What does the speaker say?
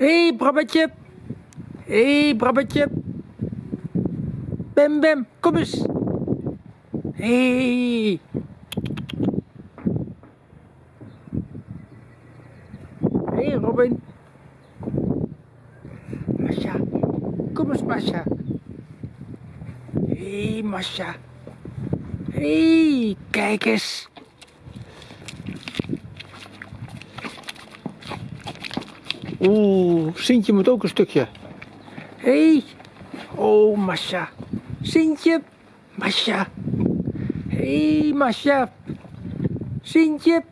Hé, hey, Brabbetje. Hé, hey, Brabbetje. Bem, bem, kom eens. Hey. Hé, hey, Robin. Masha. Kom eens, Masha. Hé, hey, Masha. Hey, kijk eens. Oeh, Sintje moet ook een stukje. Hé. Hey. Oh, Masha. Sintje. Masha. Hé, hey, Masha. Sintje.